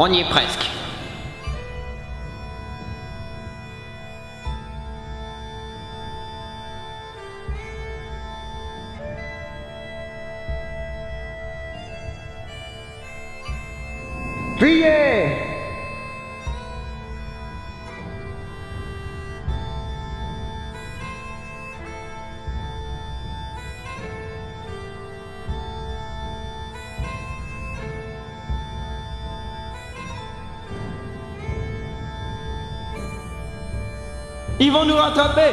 On y est presque. Ils vont nous rattraper.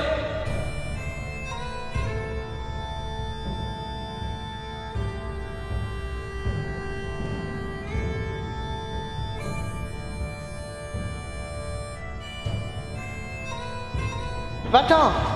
Va-t'en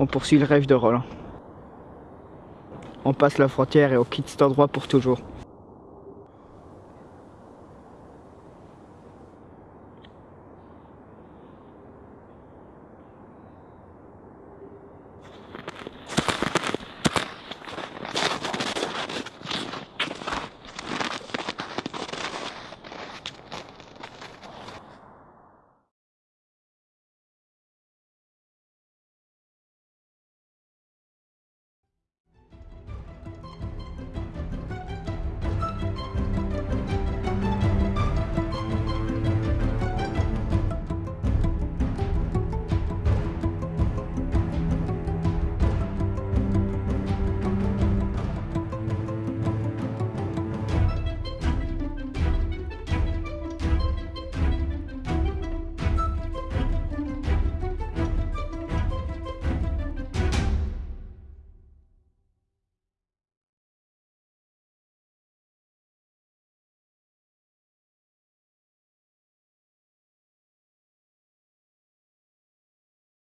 On poursuit le rêve de Roland. On passe la frontière et on quitte cet endroit pour toujours.